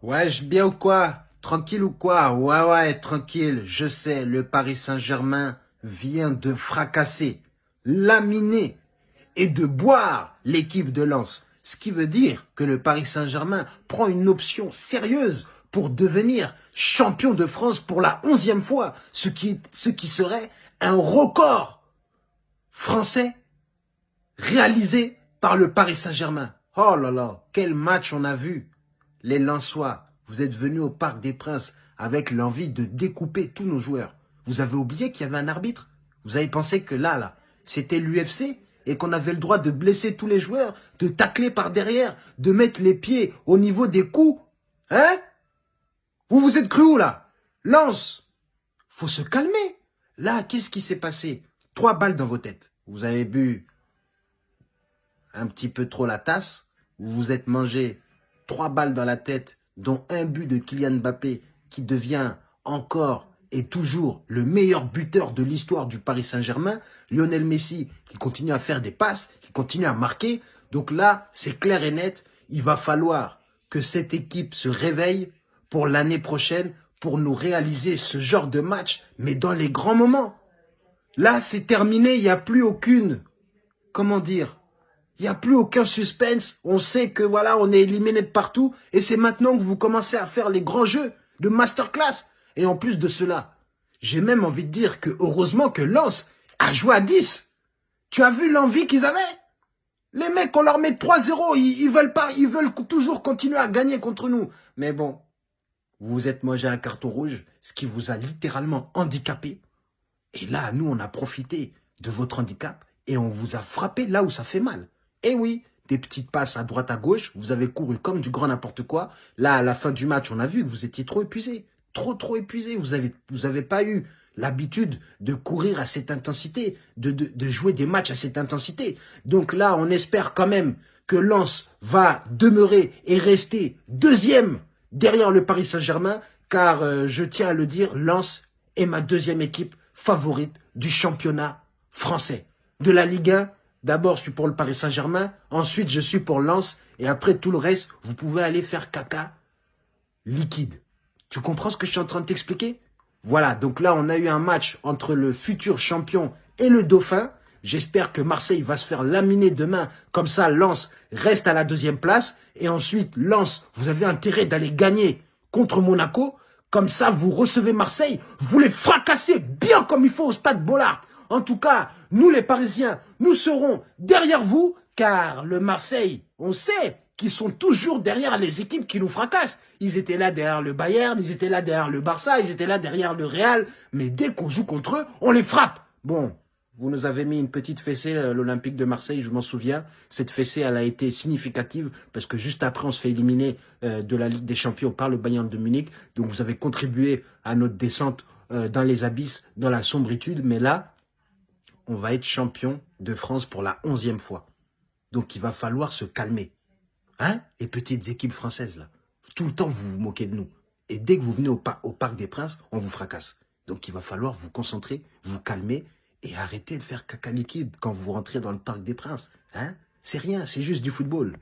Wesh, bien ou quoi? Tranquille ou quoi? Ouais, ouais, tranquille. Je sais, le Paris Saint-Germain vient de fracasser, laminer et de boire l'équipe de Lens. Ce qui veut dire que le Paris Saint-Germain prend une option sérieuse pour devenir champion de France pour la onzième fois, ce qui, ce qui serait un record français réalisé par le Paris Saint-Germain. Oh là là, quel match on a vu les Lensois, vous êtes venus au Parc des Princes avec l'envie de découper tous nos joueurs. Vous avez oublié qu'il y avait un arbitre? Vous avez pensé que là, là, c'était l'UFC et qu'on avait le droit de blesser tous les joueurs, de tacler par derrière, de mettre les pieds au niveau des coups? Hein? Vous vous êtes cru où, là? Lance Faut se calmer. Là, qu'est-ce qui s'est passé? Trois balles dans vos têtes. Vous avez bu un petit peu trop la tasse. Vous vous êtes mangé trois balles dans la tête, dont un but de Kylian Mbappé qui devient encore et toujours le meilleur buteur de l'histoire du Paris Saint-Germain, Lionel Messi qui continue à faire des passes, qui continue à marquer. Donc là, c'est clair et net, il va falloir que cette équipe se réveille pour l'année prochaine pour nous réaliser ce genre de match, mais dans les grands moments. Là, c'est terminé, il n'y a plus aucune, comment dire, il n'y a plus aucun suspense. On sait que voilà, on est éliminé de partout. Et c'est maintenant que vous commencez à faire les grands jeux de masterclass. Et en plus de cela, j'ai même envie de dire que heureusement que Lens a joué à 10. Tu as vu l'envie qu'ils avaient? Les mecs, on leur met 3-0. Ils, ils, veulent pas, ils veulent toujours continuer à gagner contre nous. Mais bon, vous vous êtes mangé un carton rouge, ce qui vous a littéralement handicapé. Et là, nous, on a profité de votre handicap et on vous a frappé là où ça fait mal. Eh oui, des petites passes à droite à gauche, vous avez couru comme du grand n'importe quoi. Là, à la fin du match, on a vu que vous étiez trop épuisé. Trop, trop épuisé. Vous avez, vous avez pas eu l'habitude de courir à cette intensité, de, de, de, jouer des matchs à cette intensité. Donc là, on espère quand même que Lens va demeurer et rester deuxième derrière le Paris Saint-Germain, car euh, je tiens à le dire, Lens est ma deuxième équipe favorite du championnat français. De la Ligue 1 D'abord, je suis pour le Paris Saint-Germain. Ensuite, je suis pour Lens. Et après, tout le reste, vous pouvez aller faire caca liquide. Tu comprends ce que je suis en train de t'expliquer? Voilà, donc là, on a eu un match entre le futur champion et le dauphin. J'espère que Marseille va se faire laminer demain. Comme ça, Lens reste à la deuxième place. Et ensuite, Lens, vous avez intérêt d'aller gagner contre Monaco. Comme ça, vous recevez Marseille. Vous les fracassez bien comme il faut au stade Bollard. En tout cas, nous les Parisiens, nous serons derrière vous, car le Marseille, on sait qu'ils sont toujours derrière les équipes qui nous fracassent. Ils étaient là derrière le Bayern, ils étaient là derrière le Barça, ils étaient là derrière le Real, mais dès qu'on joue contre eux, on les frappe. Bon, vous nous avez mis une petite fessée, euh, l'Olympique de Marseille, je m'en souviens. Cette fessée, elle a été significative parce que juste après, on se fait éliminer euh, de la Ligue des Champions par le Bayern de Munich. Donc, vous avez contribué à notre descente euh, dans les abysses, dans la sombritude. Mais là, on va être champion de France pour la onzième fois. Donc, il va falloir se calmer. Hein? Les petites équipes françaises, là. Tout le temps, vous vous moquez de nous. Et dès que vous venez au, Parc des Princes, on vous fracasse. Donc, il va falloir vous concentrer, vous calmer et arrêter de faire caca liquide quand vous rentrez dans le Parc des Princes. Hein? C'est rien, c'est juste du football.